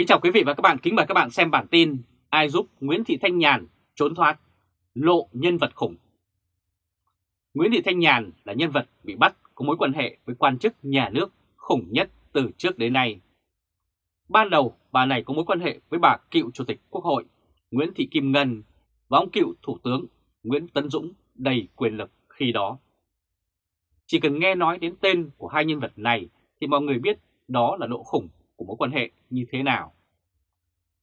Kính chào quý vị và các bạn, kính mời các bạn xem bản tin Ai giúp Nguyễn Thị Thanh Nhàn trốn thoát, lộ nhân vật khủng. Nguyễn Thị Thanh Nhàn là nhân vật bị bắt có mối quan hệ với quan chức nhà nước khủng nhất từ trước đến nay. Ban đầu, bà này có mối quan hệ với bà cựu Chủ tịch Quốc hội Nguyễn Thị Kim Ngân và ông cựu Thủ tướng Nguyễn Tấn Dũng đầy quyền lực khi đó. Chỉ cần nghe nói đến tên của hai nhân vật này thì mọi người biết đó là độ khủng của mối quan hệ như thế nào.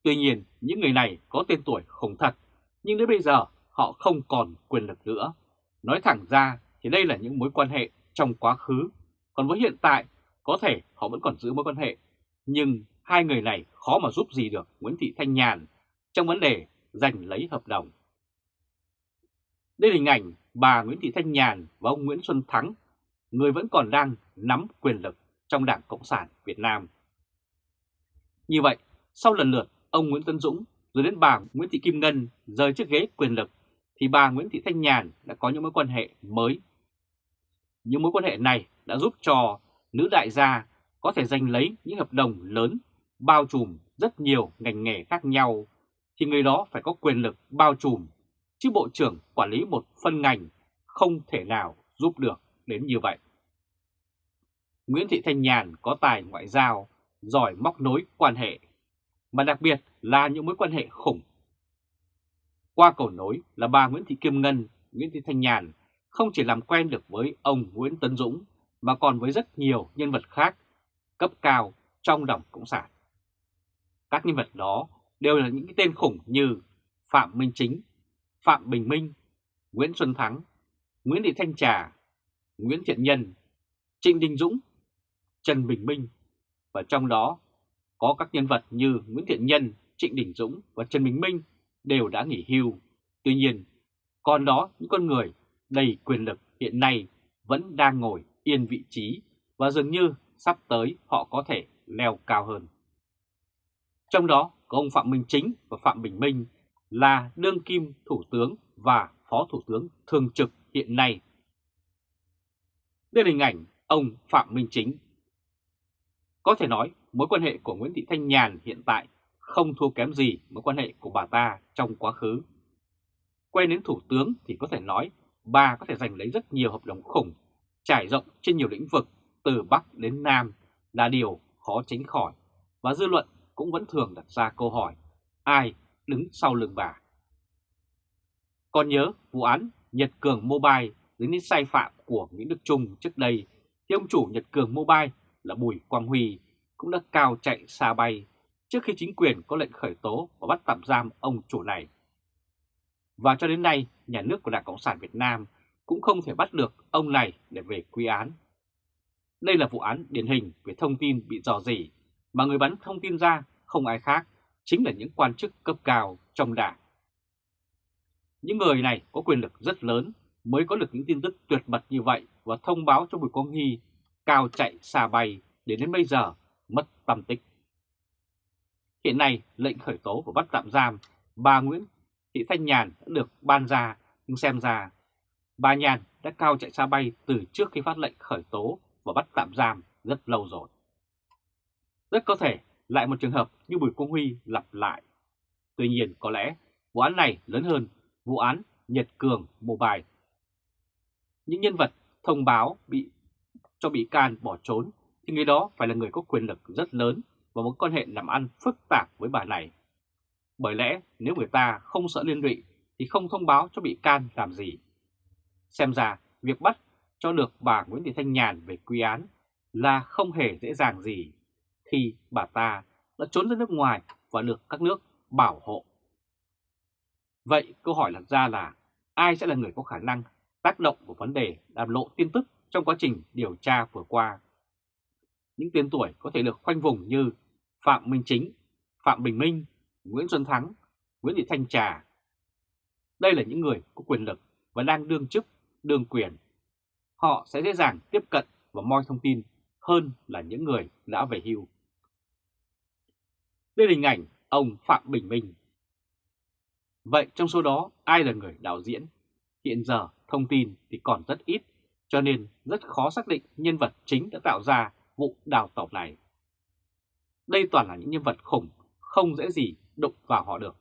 Tuy nhiên, những người này có tên tuổi khủng thật, nhưng đến bây giờ họ không còn quyền lực nữa. Nói thẳng ra thì đây là những mối quan hệ trong quá khứ, còn với hiện tại có thể họ vẫn còn giữ mối quan hệ, nhưng hai người này khó mà giúp gì được Nguyễn Thị Thanh Nhàn trong vấn đề giành lấy hợp đồng. Đây là hình ảnh bà Nguyễn Thị Thanh Nhàn và ông Nguyễn Xuân Thắng, người vẫn còn đang nắm quyền lực trong Đảng Cộng sản Việt Nam. Như vậy, sau lần lượt ông Nguyễn Tân Dũng rồi đến bà Nguyễn Thị Kim Ngân rời chiếc ghế quyền lực, thì bà Nguyễn Thị Thanh Nhàn đã có những mối quan hệ mới. Những mối quan hệ này đã giúp cho nữ đại gia có thể giành lấy những hợp đồng lớn, bao trùm rất nhiều ngành nghề khác nhau, thì người đó phải có quyền lực bao trùm, chứ Bộ trưởng quản lý một phân ngành không thể nào giúp được đến như vậy. Nguyễn Thị Thanh Nhàn có tài ngoại giao, giỏi móc nối quan hệ, mà đặc biệt là những mối quan hệ khủng. Qua cầu nối là bà Nguyễn Thị Kim Ngân, Nguyễn Thị Thanh Nhàn không chỉ làm quen được với ông Nguyễn Tấn Dũng mà còn với rất nhiều nhân vật khác cấp cao trong Đảng Cộng sản. Các nhân vật đó đều là những cái tên khủng như Phạm Minh Chính, Phạm Bình Minh, Nguyễn Xuân Thắng, Nguyễn Thị Thanh Trà, Nguyễn Thiện Nhân, Trịnh Đình Dũng, Trần Bình Minh và trong đó có các nhân vật như Nguyễn Thiện Nhân, Trịnh Đình Dũng và Trần Bình Minh đều đã nghỉ hưu. Tuy nhiên, còn đó những con người đầy quyền lực hiện nay vẫn đang ngồi yên vị trí và dường như sắp tới họ có thể leo cao hơn. Trong đó có ông Phạm Minh Chính và Phạm Bình Minh là đương kim thủ tướng và phó thủ tướng thường trực hiện nay. Đây là hình ảnh ông Phạm Minh Chính. Có thể nói mối quan hệ của Nguyễn Thị Thanh Nhàn hiện tại không thua kém gì mối quan hệ của bà ta trong quá khứ. Quay đến thủ tướng thì có thể nói bà có thể giành lấy rất nhiều hợp đồng khủng, trải rộng trên nhiều lĩnh vực từ Bắc đến Nam là điều khó tránh khỏi và dư luận cũng vẫn thường đặt ra câu hỏi ai đứng sau lưng bà. Còn nhớ vụ án Nhật Cường Mobile dính đến sai phạm của Nguyễn Đức Trung trước đây thì ông chủ Nhật Cường Mobile là Bùi Quang Huy cũng đã cao chạy xa bay trước khi chính quyền có lệnh khởi tố và bắt tạm giam ông chủ này. Và cho đến nay, nhà nước của Đảng Cộng sản Việt Nam cũng không thể bắt được ông này để về quy án. Đây là vụ án điển hình về thông tin bị dò dỉ, mà người bắn thông tin ra không ai khác, chính là những quan chức cấp cao trong đảng. Những người này có quyền lực rất lớn mới có được những tin tức tuyệt mật như vậy và thông báo cho Bùi Quang Hy cao chạy xa bay để đến bây giờ mất tâm tích. Hiện nay, lệnh khởi tố và bắt tạm giam bà Nguyễn Thị Thanh Nhàn đã được ban ra, nhưng xem ra bà Nhàn đã cao chạy xa bay từ trước khi phát lệnh khởi tố và bắt tạm giam rất lâu rồi. Rất có thể lại một trường hợp như Bùi Quang Huy lặp lại. Tuy nhiên có lẽ vụ án này lớn hơn vụ án Nhật Cường Mobile. Những nhân vật thông báo bị cho bị can bỏ trốn, thì người đó phải là người có quyền lực rất lớn và một quan hệ làm ăn phức tạp với bà này. Bởi lẽ nếu người ta không sợ liên lụy thì không thông báo cho bị can làm gì. Xem ra, việc bắt cho được bà Nguyễn Thị Thanh Nhàn về quy án là không hề dễ dàng gì khi bà ta đã trốn ra nước ngoài và được các nước bảo hộ. Vậy câu hỏi đặt ra là ai sẽ là người có khả năng tác động vào vấn đề làm lộ tin tức trong quá trình điều tra vừa qua? Những tên tuổi có thể được khoanh vùng như Phạm Minh Chính, Phạm Bình Minh, Nguyễn Xuân Thắng, Nguyễn Thị Thanh Trà. Đây là những người có quyền lực và đang đương chức, đương quyền. Họ sẽ dễ dàng tiếp cận và moi thông tin hơn là những người đã về hưu. Đây là hình ảnh ông Phạm Bình Minh. Vậy trong số đó ai là người đạo diễn? Hiện giờ thông tin thì còn rất ít, cho nên rất khó xác định nhân vật chính đã tạo ra vụ đào tẩu này. Đây toàn là những nhân vật khủng không dễ gì đụng vào họ được.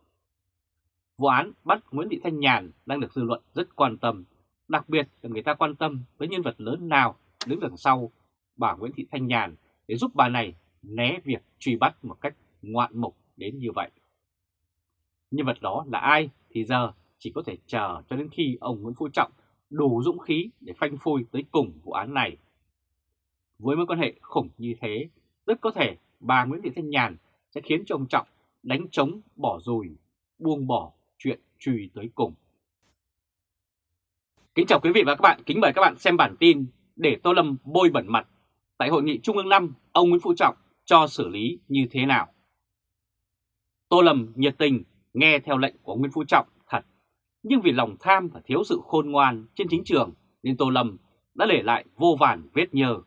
Vụ án bắt Nguyễn Thị Thanh Nhàn đang được dư luận rất quan tâm, đặc biệt là người ta quan tâm với nhân vật lớn nào đứng đằng sau bà Nguyễn Thị Thanh Nhàn để giúp bà này né việc truy bắt một cách ngoạn mục đến như vậy. Nhân vật đó là ai thì giờ chỉ có thể chờ cho đến khi ông Nguyễn Phú Trọng đủ dũng khí để phanh phui tới cùng vụ án này. Với mối quan hệ khủng như thế, rất có thể bà Nguyễn Thị Thanh Nhàn sẽ khiến cho ông Trọng đánh trống bỏ rùi, buông bỏ chuyện truy tới cùng. Kính chào quý vị và các bạn, kính mời các bạn xem bản tin để Tô Lâm bôi bẩn mặt tại Hội nghị Trung ương 5, ông Nguyễn Phú Trọng cho xử lý như thế nào? Tô Lâm nhiệt tình nghe theo lệnh của Nguyễn Phú Trọng nhưng vì lòng tham và thiếu sự khôn ngoan trên chính trường nên Tô Lâm đã để lại vô vàn vết nhơ.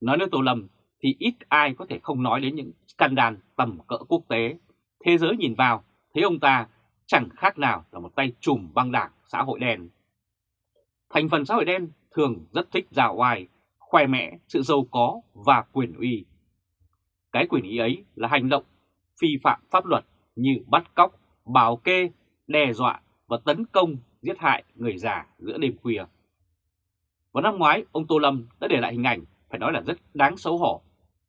Nói đến Tô Lâm thì ít ai có thể không nói đến những scandal tầm cỡ quốc tế. Thế giới nhìn vào thấy ông ta chẳng khác nào là một tay trùm băng đảng xã hội đen. Thành phần xã hội đen thường rất thích rào oai, khoe mẽ sự giàu có và quyền uy. Cái quyền uy ấy là hành động phi phạm pháp luật như bắt cóc, bảo kê, đe dọa và tấn công, giết hại người già giữa đêm khuya. Vào năm ngoái, ông Tô Lâm đã để lại hình ảnh phải nói là rất đáng xấu hổ.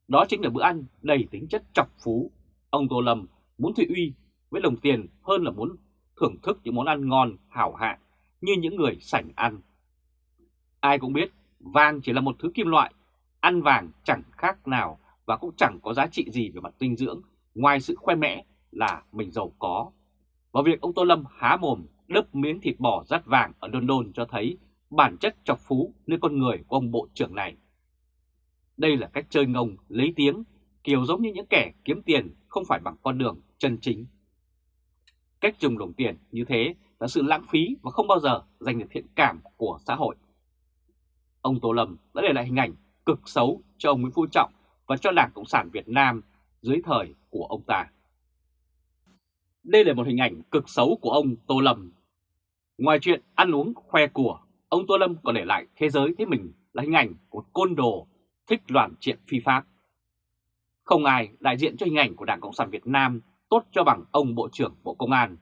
Đó chính là bữa ăn đầy tính chất chọc phú. Ông Tô Lâm muốn thị uy với đồng tiền hơn là muốn thưởng thức những món ăn ngon, hảo hạ như những người sảnh ăn. Ai cũng biết vàng chỉ là một thứ kim loại, ăn vàng chẳng khác nào và cũng chẳng có giá trị gì về mặt dinh dưỡng ngoài sự khoe mẽ là mình giàu có. Và việc ông Tô Lâm há mồm đớp miếng thịt bò rát vàng ở London cho thấy bản chất chọc phú nơi con người của ông bộ trưởng này. Đây là cách chơi ngông, lấy tiếng, kiểu giống như những kẻ kiếm tiền không phải bằng con đường chân chính. Cách dùng đồng tiền như thế là sự lãng phí và không bao giờ giành được thiện cảm của xã hội. Ông Tô Lâm đã để lại hình ảnh cực xấu cho ông Nguyễn Phú Trọng và cho Đảng Cộng sản Việt Nam dưới thời của ông ta. Đây là một hình ảnh cực xấu của ông Tô Lâm. Ngoài chuyện ăn uống khoe của, ông Tô Lâm còn để lại thế giới thế mình là hình ảnh của côn đồ thích loạn chuyện phi pháp. Không ai đại diện cho hình ảnh của Đảng Cộng sản Việt Nam tốt cho bằng ông Bộ trưởng Bộ Công an.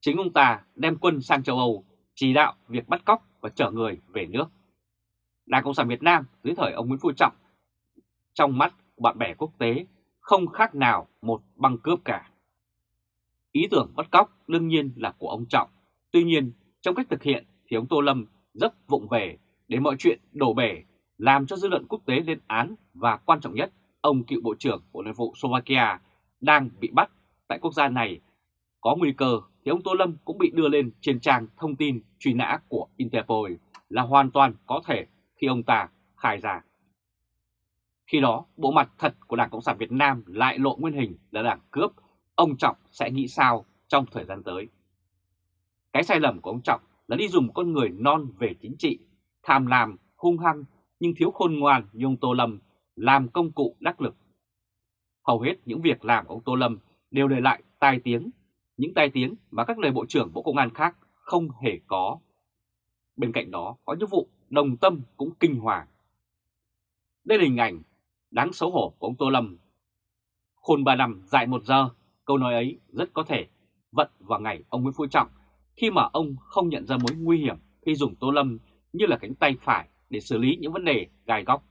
Chính ông ta đem quân sang châu Âu chỉ đạo việc bắt cóc và chở người về nước. Đảng Cộng sản Việt Nam dưới thời ông Nguyễn Phú Trọng trong mắt bạn bè quốc tế không khác nào một băng cướp cả. Ý tưởng bắt cóc đương nhiên là của ông Trọng, tuy nhiên trong cách thực hiện thì ông Tô Lâm rất vụng về để mọi chuyện đổ bể, làm cho dư luận quốc tế lên án và quan trọng nhất, ông cựu Bộ trưởng Bộ Nội vụ Slovakia đang bị bắt tại quốc gia này. Có nguy cơ thì ông Tô Lâm cũng bị đưa lên trên trang thông tin truy nã của Interpol là hoàn toàn có thể khi ông ta khai ra. Khi đó, bộ mặt thật của Đảng Cộng sản Việt Nam lại lộ nguyên hình là đảng cướp, ông Trọng sẽ nghĩ sao trong thời gian tới. Cái sai lầm của ông Trọng là đi dùng con người non về chính trị, tham lam, hung hăng nhưng thiếu khôn ngoan như ông Tô Lâm làm công cụ đắc lực. Hầu hết những việc làm của ông Tô Lâm đều để lại tai tiếng, những tai tiếng mà các lời Bộ trưởng Bộ Công an khác không hề có. Bên cạnh đó có những vụ đồng tâm cũng kinh hoàng. Đây là hình ảnh đáng xấu hổ của ông Tô Lâm. Khôn ba năm dài một giờ, câu nói ấy rất có thể vận vào ngày ông Nguyễn Phú Trọng khi mà ông không nhận ra mối nguy hiểm khi dùng Tô Lâm như là cánh tay phải để xử lý những vấn đề gai góc.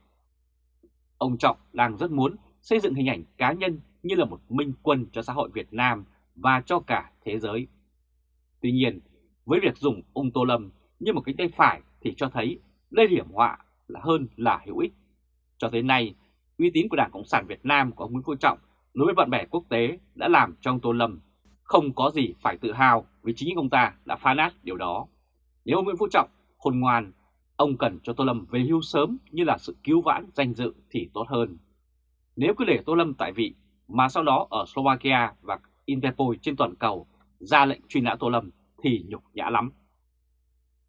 Ông Trọng đang rất muốn xây dựng hình ảnh cá nhân như là một minh quân cho xã hội Việt Nam và cho cả thế giới. Tuy nhiên, với việc dùng ông Tô Lâm như một cánh tay phải thì cho thấy đây hiểm họa là hơn là hữu ích. Cho tới nay, uy tín của Đảng Cộng sản Việt Nam của ông Nguyễn Phú Trọng đối với bạn bè quốc tế đã làm cho ông Tô Lâm không có gì phải tự hào vì chính ông ta đã phá nát điều đó. Nếu ông Nguyễn Phú Trọng khôn ngoan, ông cần cho Tô Lâm về hưu sớm như là sự cứu vãn danh dự thì tốt hơn. Nếu cứ để Tô Lâm tại vị mà sau đó ở Slovakia và Interpol trên toàn cầu ra lệnh truy nã Tô Lâm thì nhục nhã lắm.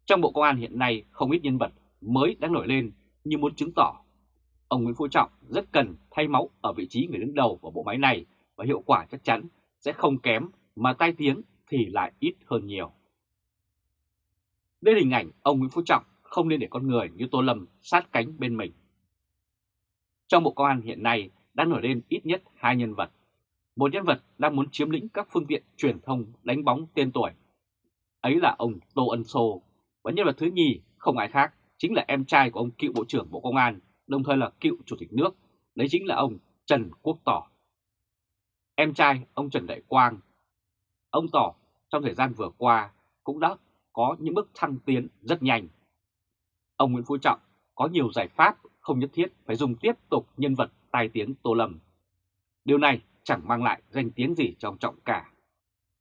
Trong Bộ Công an hiện nay không ít nhân vật mới đang nổi lên như muốn chứng tỏ ông Nguyễn Phú Trọng rất cần thay máu ở vị trí người đứng đầu của bộ máy này và hiệu quả chắc chắn sẽ không kém mà tai tiếng thì lại ít hơn nhiều. Đây là hình ảnh ông Nguyễn Phú Trọng không nên để con người như Tô Lâm sát cánh bên mình. Trong Bộ Công an hiện nay đã nổi lên ít nhất hai nhân vật. một nhân vật đang muốn chiếm lĩnh các phương tiện truyền thông đánh bóng tên tuổi. Ấy là ông Tô Ân Sô, và nhân vật thứ nhì không ai khác, chính là em trai của ông cựu Bộ trưởng Bộ Công an, đồng thời là cựu Chủ tịch nước, đấy chính là ông Trần Quốc Tỏ. Em trai ông Trần Đại Quang, ông Tỏ trong thời gian vừa qua cũng đã có những bước thăng tiến rất nhanh. Ông Nguyễn Phú Trọng có nhiều giải pháp không nhất thiết phải dùng tiếp tục nhân vật tai tiếng Tô Lâm. Điều này chẳng mang lại danh tiếng gì cho ông Trọng cả.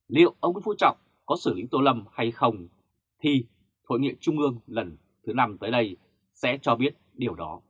Liệu ông Nguyễn Phú Trọng có xử lý Tô Lâm hay không thì Hội nghị Trung ương lần thứ năm tới đây sẽ cho biết điều đó.